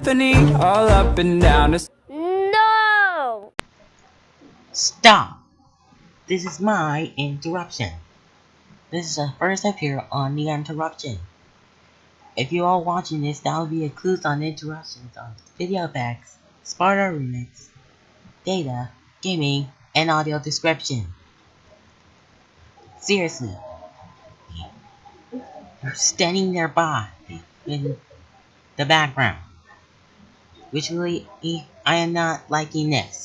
Tiffany all up and down. It's No! Stop! This is my interruption. This is the first appear on the interruption. If you are watching this, that will be a clues on interruptions on video effects, Sparta remix, data, gaming, and audio description. Seriously. You're standing nearby in the background. Visually, I am not liking this.